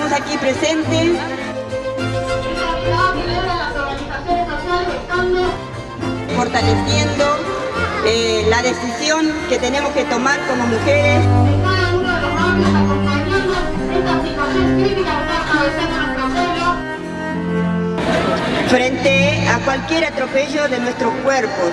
estamos aquí presentes. Fortaleciendo eh, la decisión que tenemos que tomar como mujeres. Frente a cualquier atropello de nuestros cuerpos.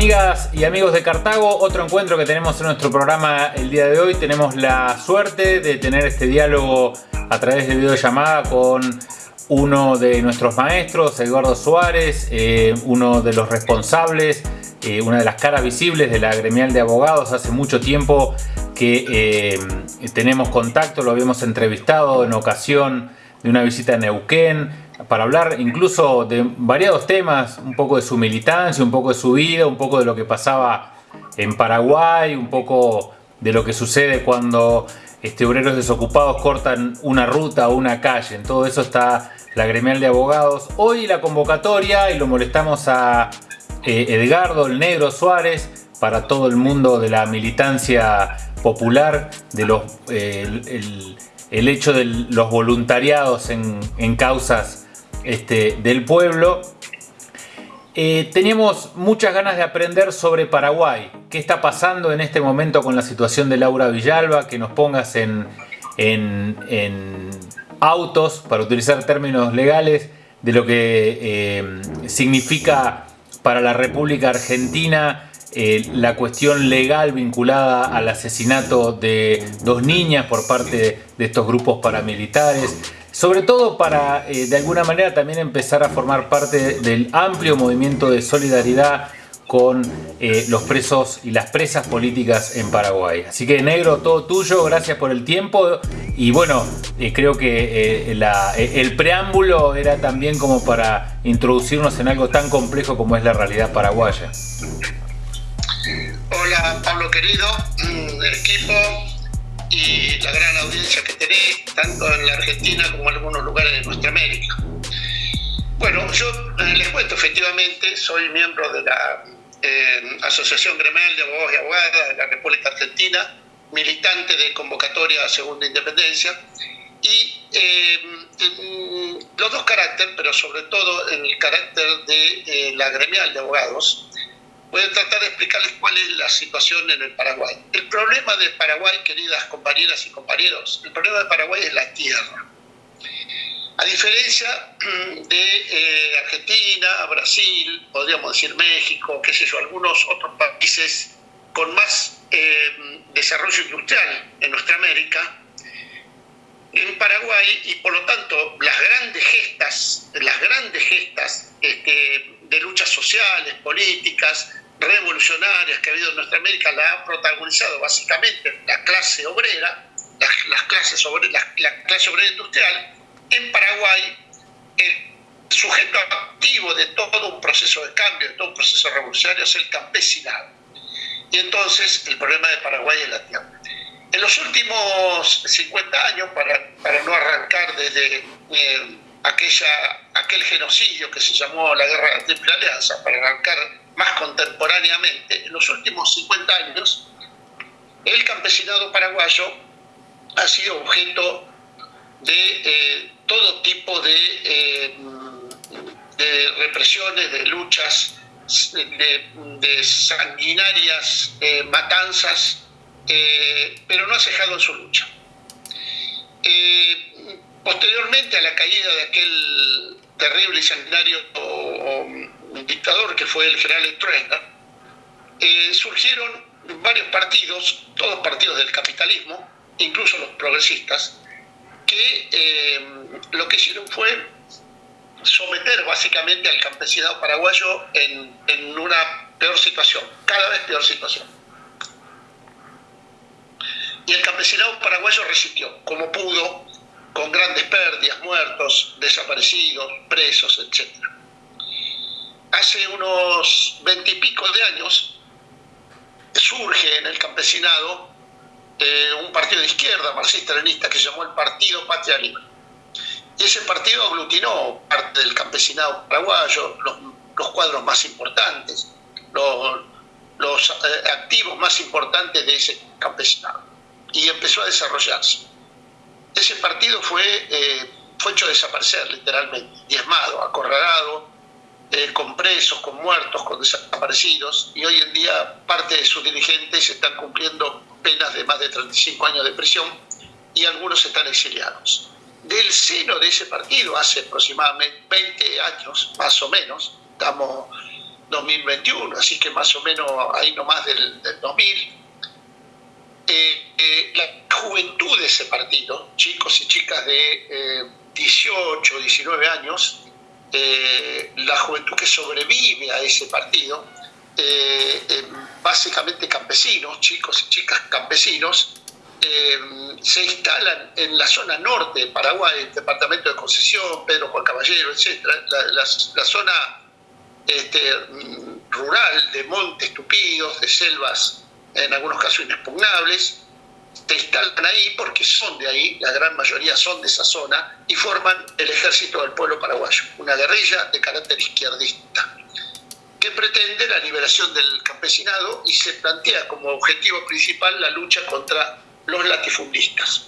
Amigas y amigos de Cartago, otro encuentro que tenemos en nuestro programa el día de hoy. Tenemos la suerte de tener este diálogo a través de videollamada con uno de nuestros maestros, Eduardo Suárez, eh, uno de los responsables, eh, una de las caras visibles de la gremial de abogados. Hace mucho tiempo que eh, tenemos contacto, lo habíamos entrevistado en ocasión de una visita a Neuquén, para hablar incluso de variados temas, un poco de su militancia, un poco de su vida, un poco de lo que pasaba en Paraguay, un poco de lo que sucede cuando este, obreros desocupados cortan una ruta o una calle. En todo eso está la gremial de abogados. Hoy la convocatoria, y lo molestamos a eh, Edgardo, el negro Suárez, para todo el mundo de la militancia popular, de los, eh, el, hecho de los voluntariados en, en causas este, del pueblo. Eh, teníamos muchas ganas de aprender sobre Paraguay. ¿Qué está pasando en este momento con la situación de Laura Villalba? Que nos pongas en, en, autos, para utilizar términos legales, de lo que eh, significa para la República Argentina eh, la cuestión legal vinculada al asesinato de dos niñas por parte de estos grupos paramilitares sobre todo para eh, de alguna manera también empezar a formar parte del amplio movimiento de solidaridad con eh, los presos y las presas políticas en Paraguay. Así que negro, todo tuyo, gracias por el tiempo y bueno, eh, creo que el preámbulo era también como para introducirnos en algo tan complejo como es la realidad paraguaya. Hola Pablo querido, mm, equipo, y la gran audiencia que tenéis, tanto en la Argentina como en algunos lugares de nuestra América. Bueno, yo eh, les cuento, efectivamente, soy miembro de la eh, Asociación Gremial de Abogados y Abogadas de la República Argentina, militante de convocatoria a Segunda Independencia, y eh, los dos caracteres, pero sobre todo en el carácter de la gremial de abogados, voy a tratar de explicarles cuál es la situación en el Paraguay. El problema de Paraguay, queridas compañeras y compañeros, el problema de Paraguay es la tierra. A diferencia de eh, Argentina, Brasil, podríamos decir México, qué sé yo, algunos otros países con más eh, desarrollo industrial en nuestra América, en Paraguay y por lo tanto las grandes gestas, las grandes gestas este, de luchas sociales, políticas, revolucionarias que ha habido en nuestra América la ha protagonizado básicamente la clase obrera, las, clases la, la clase obrera industrial. En Paraguay, el sujeto activo de todo un proceso de cambio, de todo un proceso revolucionario es el campesinado. Y entonces el problema de Paraguay es la tierra. En los últimos 50 años, para, para no arrancar desde eh, aquella, aquel genocidio que se llamó la Guerra de la Triple Alianza, para arrancar más contemporáneamente, en los últimos 50 años, el campesinado paraguayo ha sido objeto de eh, todo tipo de, eh, de, represiones, de luchas, de, sanguinarias eh, matanzas, pero no ha cejado en su lucha. posteriormente a la caída de aquel terrible y sanguinario un dictador que fue el general Estruenda, eh, surgieron varios partidos, todos partidos del capitalismo, incluso los progresistas, que eh, lo que hicieron fue someter básicamente al campesinado paraguayo en, en una peor situación, cada vez peor situación. Y el campesinado paraguayo resistió como pudo, con grandes pérdidas, muertos, desaparecidos, presos, etcétera hace unos veintipico de años surge en el campesinado eh, un partido de izquierda marxista-leninista que se llamó el Partido Patria Libre. Y ese partido aglutinó parte del campesinado paraguayo, los, cuadros más importantes, los, los eh, activos más importantes de ese campesinado. Y empezó a desarrollarse. Ese partido fue, eh, fue hecho desaparecer, literalmente, diezmado, acorralado, eh, con presos, con muertos, con desaparecidos, y hoy en día parte de sus dirigentes están cumpliendo penas de más de 35 años de prisión y algunos están exiliados. Del seno de ese partido, hace aproximadamente 20 años, más o menos, estamos 2021, así que más o menos ahí nomás del, del 2000, eh, eh, la juventud de ese partido, chicos y chicas de 18, 19 años, eh, la juventud que sobrevive a ese partido, básicamente campesinos, chicos y chicas campesinos, se instalan en la zona norte de Paraguay, el departamento de Concesión, Pedro Juan Caballero, etc. La, zona este, rural de montes tupidos, de selvas en algunos casos inexpugnables, se instalan ahí porque son de ahí, la gran mayoría son de esa zona, y forman el ejército del pueblo paraguayo, una guerrilla de carácter izquierdista, que pretende la liberación del campesinado y se plantea como objetivo principal la lucha contra los latifundistas.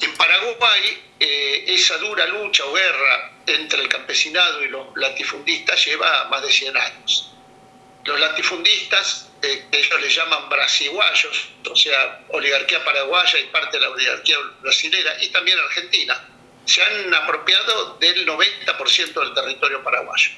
En Paraguay, eh, esa dura lucha o guerra entre el campesinado y los latifundistas lleva más de 100 años. Los latifundistas, eh, ellos les llaman brasiguayos, o sea, oligarquía paraguaya y parte de la oligarquía brasilera, y también argentina, se han apropiado del 90% del territorio paraguayo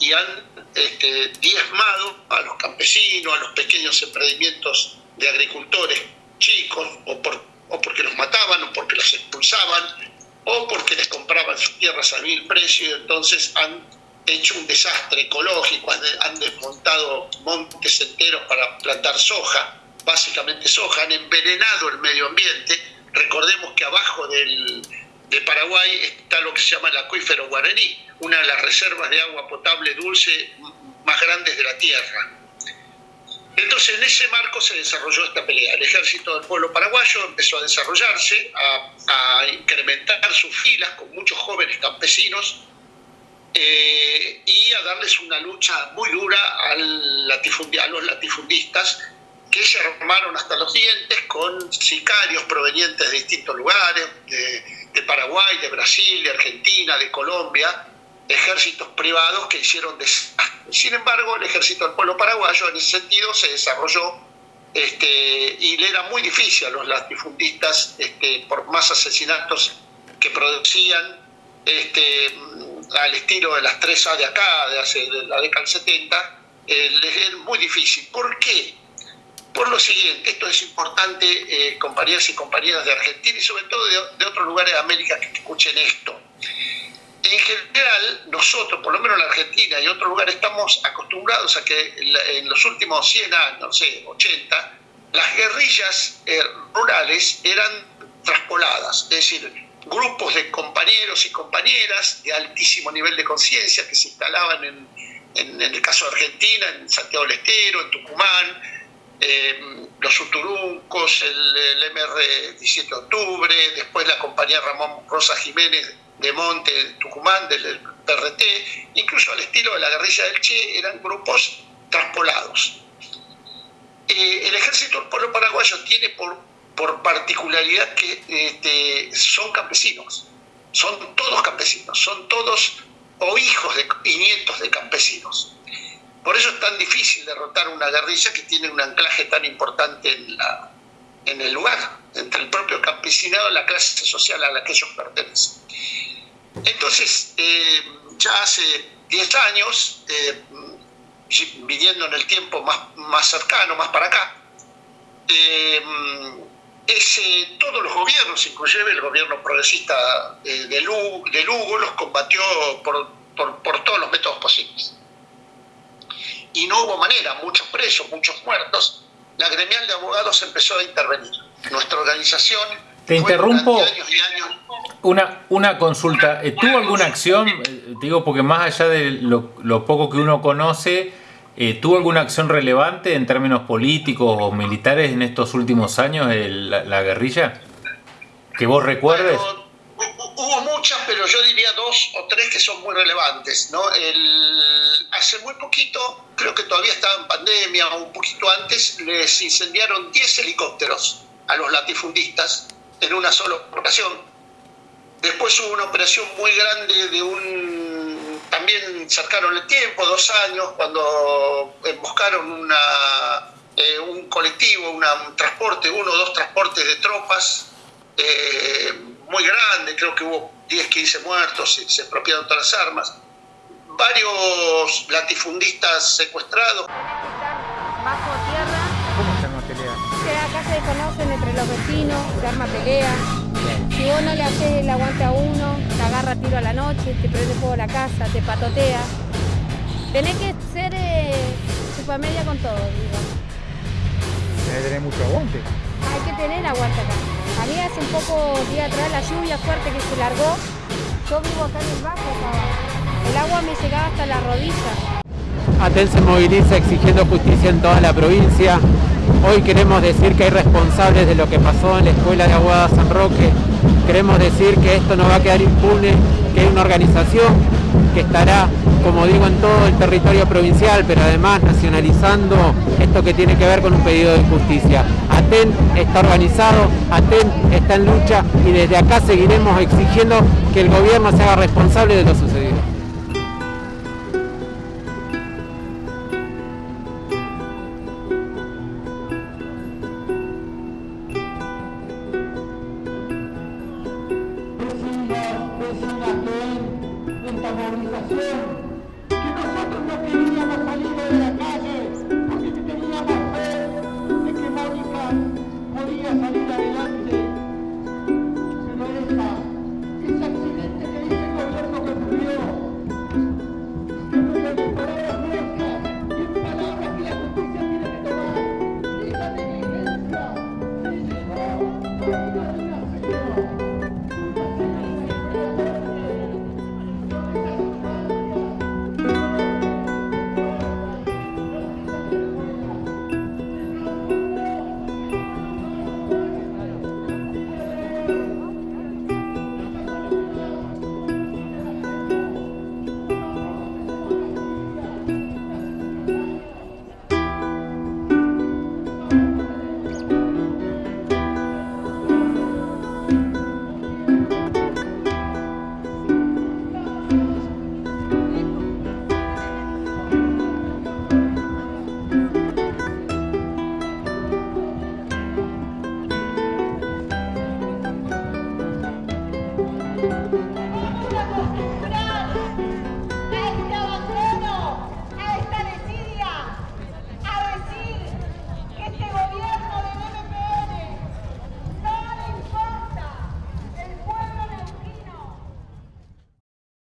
y han este, diezmado a los campesinos, a los pequeños emprendimientos de agricultores chicos, o, por, o porque los mataban, o porque los expulsaban, o porque les compraban sus tierras a mil precio, y entonces han hecho un desastre ecológico, han desmontado montes enteros para plantar soja, básicamente soja, han envenenado el medio ambiente. Recordemos que abajo del, de Paraguay está lo que se llama el acuífero guaraní, una de las reservas de agua potable dulce más grandes de la Tierra. Entonces, en ese marco se desarrolló esta pelea. El ejército del pueblo paraguayo empezó a desarrollarse, a, a incrementar sus filas con muchos jóvenes campesinos eh, y a darles una lucha muy dura al a los latifundistas que se armaron hasta los dientes con sicarios provenientes de distintos lugares, de, de Paraguay, de Brasil, de Argentina, de Colombia, ejércitos privados que hicieron desastre. Sin embargo, el ejército del pueblo paraguayo en ese sentido se desarrolló este, y le era muy difícil a los latifundistas, este, por más asesinatos que producían, este, al estilo de las 3A de acá, de, hace, la década del 70, eh, es muy difícil. ¿Por qué? Por lo siguiente, esto es importante, eh, compañeras y compañeras de Argentina y sobre todo de, de otros lugares de América que escuchen esto. En general, nosotros, por lo menos en la Argentina y otros lugares, estamos acostumbrados a que en los últimos 100 años, no sé, 80, las guerrillas eh, rurales eran traspoladas, es decir, grupos de compañeros y compañeras de altísimo nivel de conciencia que se instalaban en, en, el caso de Argentina, en Santiago del Estero, en Tucumán, eh, los Uturuncos, el, MR 17 de octubre, después la compañía Ramón Rosa Jiménez de Monte, Tucumán, del PRT, incluso al estilo de la guerrilla del Che, eran grupos traspolados. Eh, el ejército pueblo paraguayo tiene por, por particularidad que este, son campesinos, son todos campesinos, son todos o hijos de, y nietos de campesinos. Por eso es tan difícil derrotar una guerrilla que tiene un anclaje tan importante en, la, en el lugar, entre el propio campesinado y la clase social a la que ellos pertenecen. Entonces, eh, ya hace 10 años, eh, viniendo en el tiempo más, más cercano, más para acá, eh, ese, todos los gobiernos, inclusive el gobierno progresista de, Lugo, de Lugo, los combatió por, por, por todos los métodos posibles. Y no hubo manera, muchos presos, muchos muertos, la gremial de abogados empezó a intervenir. Nuestra organización... Te interrumpo. Años y años, una, una consulta, eh, ¿tuvo alguna acción, eh, digo porque más allá de lo, lo poco que uno conoce, eh, ¿tuvo alguna acción relevante en términos políticos o militares en estos últimos años la, la, guerrilla? ¿Que vos recuerdes? Hubo muchas, pero yo diría dos o tres que son muy relevantes. ¿no? hace muy poquito, creo que todavía estaba en pandemia o un poquito antes, les incendiaron 10 helicópteros a los latifundistas en una sola operación. Después hubo una operación muy grande de un... También cercaron el tiempo, dos años, cuando emboscaron una, eh, un colectivo, un transporte, uno o dos transportes de tropas eh, muy grande, creo que hubo 10, 15 muertos, y se apropiaron todas las armas. Varios latifundistas secuestrados. Bajo tierra. ¿Cómo se arma pelea? Que acá se desconocen entre los vecinos, se arma pelea. Si vos no le haces el aguante a uno, agarra tiro a la noche, te prende fuego la casa, te patotea. Tenés que ser eh, media con todo, digo. Tenés que tener mucho aguante. Hay que tener aguante acá. A mí hace un poco día atrás la lluvia fuerte que se largó, yo vivo acá en el bajo, el agua me llegaba hasta la rodilla. Aten se moviliza exigiendo justicia en toda la provincia. Hoy queremos decir que hay responsables de lo que pasó en la Escuela de Aguada San Roque. Queremos decir que esto no va a quedar impune, que hay una organización que estará, como digo, en todo el territorio provincial, pero además nacionalizando esto que tiene que ver con un pedido de justicia. ATEN está organizado, ATEN está en lucha y desde acá seguiremos exigiendo que el gobierno se haga responsable de lo sucedido. Patron